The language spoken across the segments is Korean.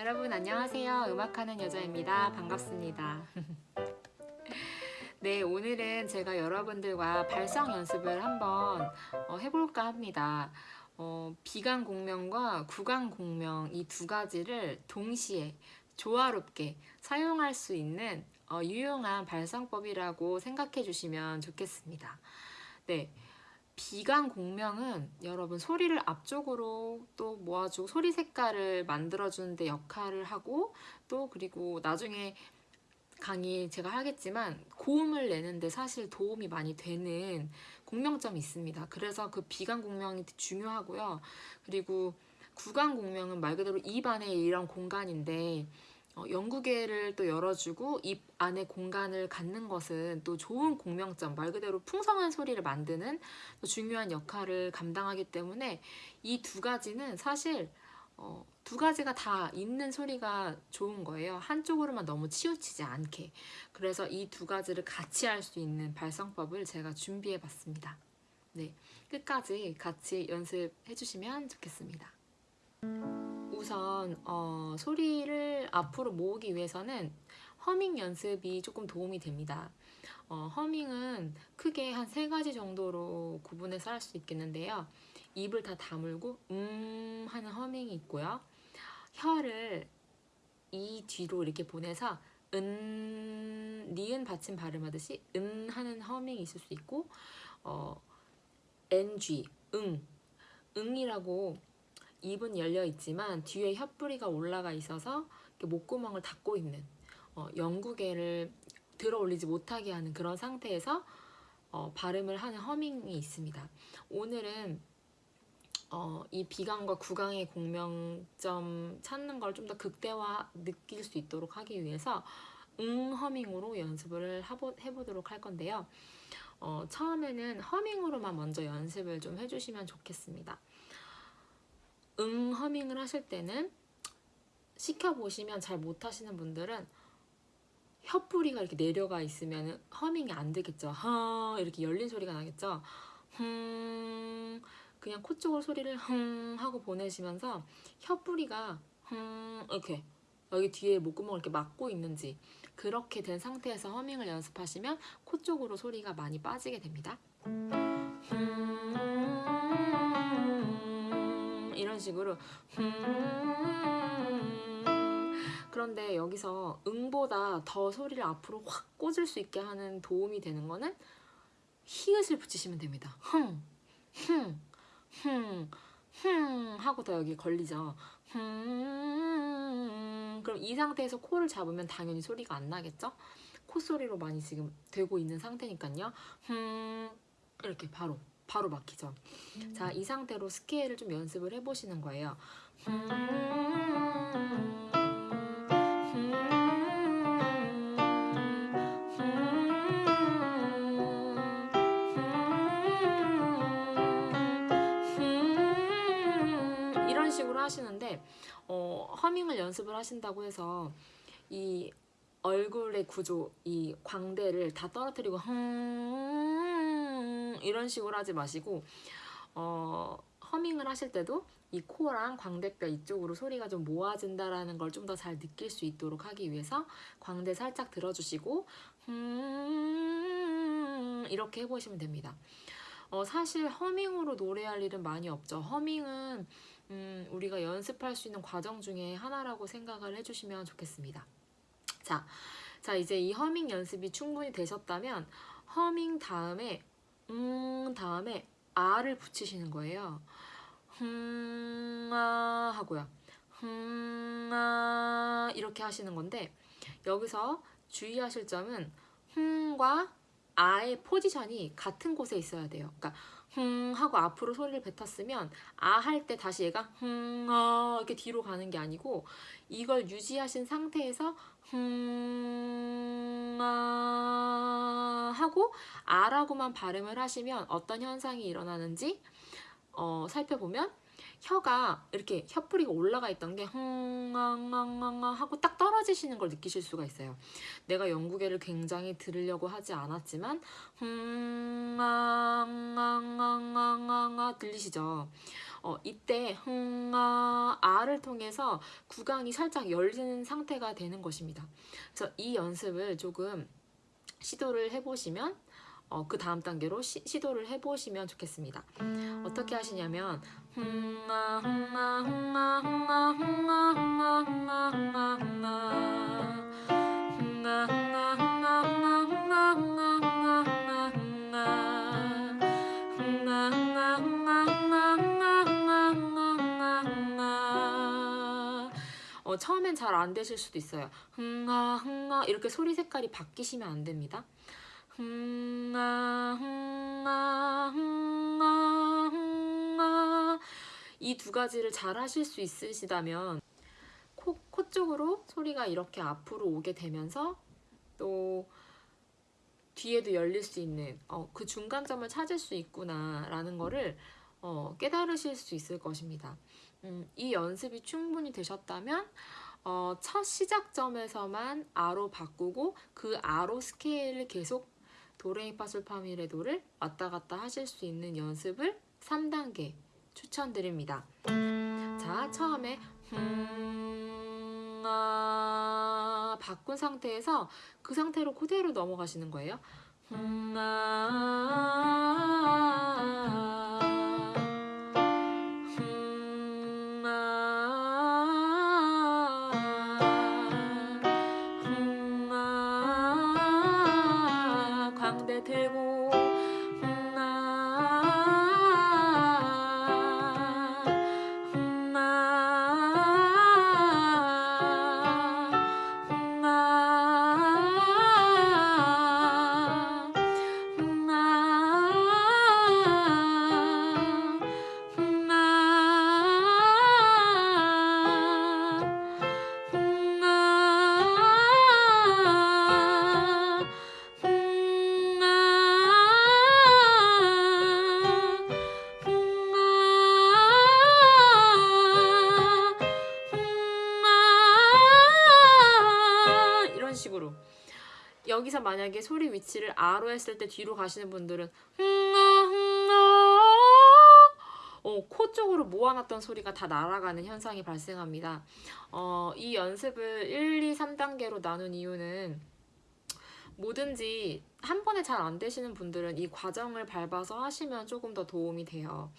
여러분 안녕하세요. 음악하는 여자입니다. 반갑습니다. 네, 오늘은 제가 여러분들과 발성 연습을 한번 어, 해볼까 합니다. 어, 비강 공명과 구강 공명 이 두 가지를 동시에 조화롭게 사용할 수 있는 어, 유용한 발성법이라고 생각해 주시면 좋겠습니다. 네. 비강 공명은 여러분 소리를 앞쪽으로 또 모아주고 소리 색깔을 만들어주는 데 역할을 하고 또 그리고 나중에 강의 제가 하겠지만 고음을 내는데 사실 도움이 많이 되는 공명점이 있습니다. 그래서 그 비강 공명이 중요하고요. 그리고 구강 공명은 말 그대로 입 안에 이런 공간인데 어, 연구계를 또 열어주고 입 안에 공간을 갖는 것은 또 좋은 공명점, 말 그대로 풍성한 소리를 만드는 또 중요한 역할을 감당하기 때문에 이 두 가지는 사실 어, 두 가지가 다 있는 소리가 좋은 거예요. 한쪽으로만 너무 치우치지 않게. 그래서 이 두 가지를 같이 할 수 있는 발성법을 제가 준비해 봤습니다. 네, 끝까지 같이 연습해 주시면 좋겠습니다. 우선 어, 소리를 앞으로 모으기 위해서는 허밍 연습이 조금 도움이 됩니다. 어, 허밍은 크게 한 세 가지 정도로 구분해서 할 수 있겠는데요. 입을 다 다물고 음 하는 허밍이 있고요. 혀를 이 뒤로 이렇게 보내서 은 니은 받침 발음하듯이 은 하는 허밍이 있을 수 있고 어, ng 응 응이라고 입은 열려 있지만 뒤에 혀뿌리가 올라가 있어서 목구멍을 닫고 있는 어, 영구개를 들어 올리지 못하게 하는 그런 상태에서 어, 발음을 하는 허밍이 있습니다. 오늘은 어, 이 비강과 구강의 공명점 찾는 걸 좀 더 극대화 느낄 수 있도록 하기 위해서 응 허밍으로 연습을 해보, 해보도록 할 건데요. 어, 처음에는 허밍으로만 먼저 연습을 좀 해주시면 좋겠습니다. 응 허밍을 하실 때는 시켜보시면 잘 못하시는 분들은 혀뿌리가 이렇게 내려가 있으면 허밍이 안 되겠죠. 허 이렇게 열린 소리가 나겠죠. 흠 그냥 코 쪽으로 소리를 흥 하고 보내시면서 혀뿌리가 흥 이렇게 여기 뒤에 목구멍을 이렇게 막고 있는지 그렇게 된 상태에서 허밍을 연습하시면 코 쪽으로 소리가 많이 빠지게 됩니다. 이런 식으로 그런데 여기서 응보다 더 소리를 앞으로 확 꽂을 수 있게 하는 도움이 되는 거는 히읗을 붙이시면 됩니다. 흥, 흥, 흥, 흥 하고 더 여기 걸리죠. 흥, 그럼 이 상태에서 코를 잡으면 당연히 소리가 안 나겠죠? 콧소리로 많이 지금 되고 있는 상태니까요. 흥, 이렇게 바로 바로 막히죠. 음. 자, 이 상태로 스케일을 좀 연습을 해보시는 거예요. 이런 식으로 하시는데 어, 허밍을 연습을 하신다고 해서 이 얼굴의 구조, 이 광대를 다 떨어뜨리고 흥 이런 식으로 하지 마시고 어, 허밍을 하실 때도 이 코랑 광대뼈 이쪽으로 소리가 좀 모아진다라는 걸 좀 더 잘 느낄 수 있도록 하기 위해서 광대 살짝 들어주시고 음 이렇게 해보시면 됩니다. 어, 사실 허밍으로 노래할 일은 많이 없죠. 허밍은 음, 우리가 연습할 수 있는 과정 중에 하나라고 생각을 해주시면 좋겠습니다. 자, 자 이제 이 허밍 연습이 충분히 되셨다면 허밍 다음에 음 다음에 아를 붙이시는 거예요. 흠아 하고요. 흠아 이렇게 하시는 건데 여기서 주의하실 점은 흠과 아의 포지션이 같은 곳에 있어야 돼요. 그러니까 흥 하고 앞으로 소리를 뱉었으면 아 할 때 다시 얘가 흥아 이렇게 뒤로 가는 게 아니고 이걸 유지하신 상태에서 흥아 하고 아라고만 발음을 하시면 어떤 현상이 일어나는지 어, 살펴보면 혀가 이렇게 혀뿌리가 올라가 있던 게 흥앙앙앙 하고 딱 떨어지시는 걸 느끼실 수가 있어요. 내가 영국애를 굉장히 들으려고 하지 않았지만 흥앙앙앙앙 들리시죠? 어, 이때 흥아 아를 통해서 구강이 살짝 열리는 상태가 되는 것입니다. 그래서 이 연습을 조금 시도를 해보시면 어, 그 다음 단계로 시, 도를 해보시면 좋겠습니다. 어떻게 하시냐면 어, 처음엔 잘 안 되실 수도 있어요. 흥아 흥아 이렇게 소리 색깔이 바뀌시면 안 됩니다. 이 두 가지를 잘 하실 수 있으시다면 코, 코 쪽으로 소리가 이렇게 앞으로 오게 되면서 또 뒤에도 열릴 수 있는 어, 그 중간점을 찾을 수 있구나 라는 거를 어, 깨달으실 수 있을 것입니다. 음, 이 연습이 충분히 되셨다면 어, 첫 시작점에서만 아로 바꾸고 그 아로 스케일을 계속 도레미파솔파미레 도를 왔다 갔다 하실 수 있는 연습을 3단계 추천드립니다. 자, 처음에 음, 아, 바꾼 상태에서 그 상태로 그대로 넘어가시는 거예요. 음, 아, 음, 여기서 만약에 소리 위치를 아로 했을 때 뒤로 가시는 분들은 흥아 흥아 어, 코 쪽으로 모아놨던 소리가 다 날아가는 현상이 발생합니다. 어, 이 연습을 1, 2, 3단계로 나눈 이유는 뭐든지 한 번에 잘 안 되시는 분들은 이 과정을 밟아서 하시면 조금 더 도움이 돼요.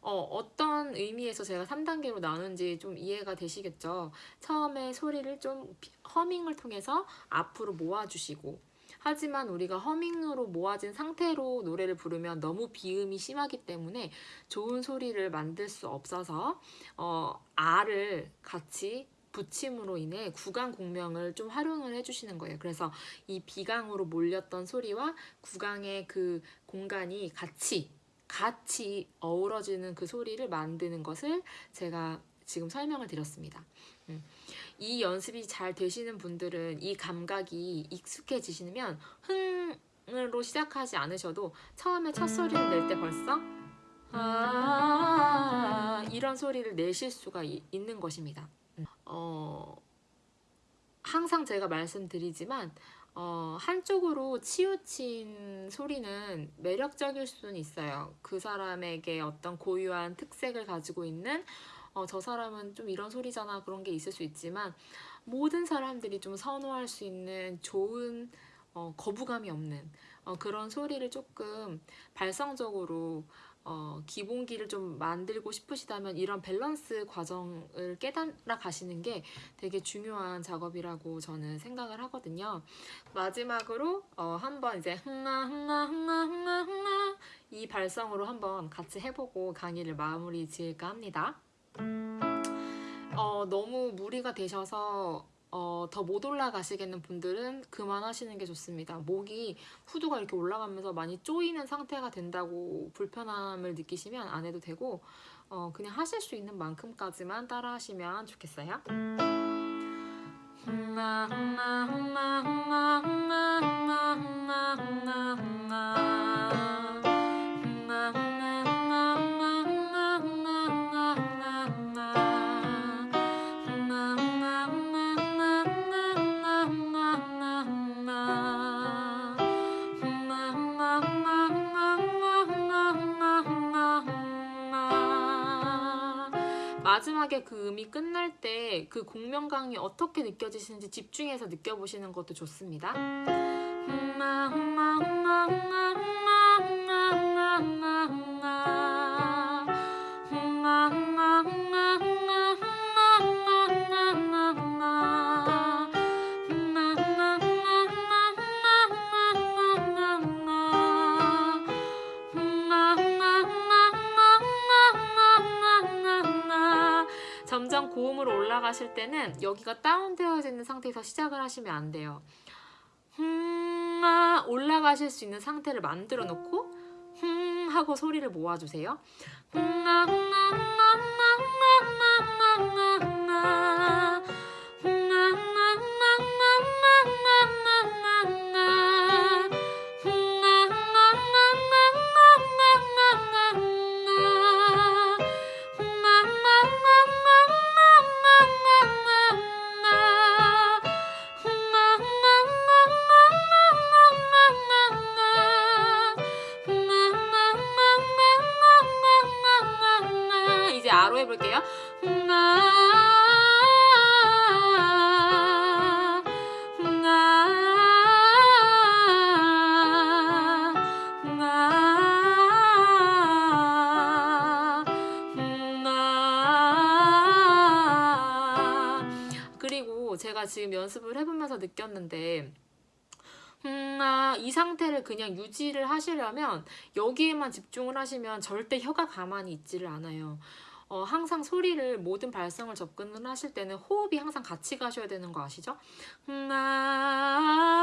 어, 어떤 의미에서 제가 3단계로 나눈지 좀 이해가 되시겠죠? 처음에 소리를 좀 비- 허밍을 통해서 앞으로 모아주시고 하지만 우리가 허밍으로 모아진 상태로 노래를 부르면 너무 비음이 심하기 때문에 좋은 소리를 만들 수 없어서 어, 아를 같이 붙임으로 인해 구강 공명을 좀 활용을 해주시는 거예요. 그래서 이 비강으로 몰렸던 소리와 구강의 그 공간이 같이 같이 어우러지는 그 소리를 만드는 것을 제가 지금 설명을 드렸습니다. 음. 이 연습이 잘 되시는 분들은 이 감각이 익숙해지시면 흥으로 시작하지 않으셔도 처음에 첫 소리를 낼 때 벌써 아 이런 소리를 내실 수가 이- 있는 것입니다. 음. 어, 항상 제가 말씀드리지만 어, 한쪽으로 치우친 소리는 매력적일 수는 있어요. 그 사람에게 어떤 고유한 특색을 가지고 있는 어, 저 사람은 좀 이런 소리잖아 그런 게 있을 수 있지만 모든 사람들이 좀 선호할 수 있는 좋은 어, 거부감이 없는 어, 그런 소리를 조금 발성적으로 어, 기본기를 좀 만들고 싶으시다면 이런 밸런스 과정을 깨달아 가시는 게 되게 중요한 작업이라고 저는 생각을 하거든요. 마지막으로 어, 한번 이제 흥아 흥아 흥아 흥아 흥아 이 발성으로 한번 같이 해보고 강의를 마무리 지을까 합니다. 어, 너무 무리가 되셔서 어, 더 못 올라가시겠는 분들은 그만하시는 게 좋습니다. 목이 후두가 이렇게 올라가면서 많이 쪼이는 상태가 된다고 불편함을 느끼시면 안 해도 되고 어, 그냥 하실 수 있는 만큼까지만 따라 하시면 좋겠어요. 마지막에 그 음이 끝날 때 그 공명강이 어떻게 느껴지시는지 집중해서 느껴보시는 것도 좋습니다. 올라가실 때는 여기가 다운되어 있는 상태에서 시작을 하시면 안 돼요. 흠 올라가실 수 있는 상태를 만들어 놓고 흠 하고 소리를 모아주세요. 흥아, 흥아, 흥아, 흥아, 흥아, 흥아, 흥아. 제가 지금 연습을 해보면서 느꼈는데 음, 아, 이 상태를 그냥 유지를 하시려면 여기에만 집중을 하시면 절대 혀가 가만히 있지를 않아요. 어, 항상 소리를 모든 발성을 접근을 하실 때는 호흡이 항상 같이 가셔야 되는 거 아시죠? 음, 아,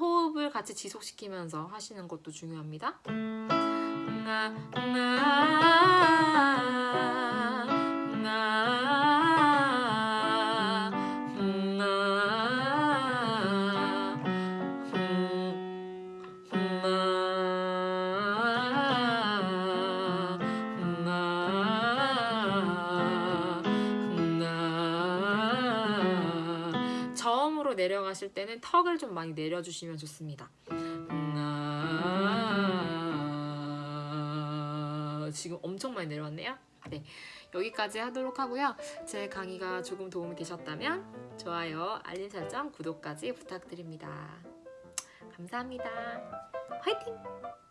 호흡을 같이 지속시키면서 하시는 것도 중요합니다. 음, 아, 음, 아, 음, 아, 저음으로 내려가실 때는 턱을 좀 많이 내려주시면 좋습니다. 지금 엄청 많이 내려왔네요. 네, 여기까지 하도록 하고요. 제 강의가 조금 도움이 되셨다면 좋아요, 알림 설정, 구독까지 부탁드립니다. 감사합니다. 화이팅!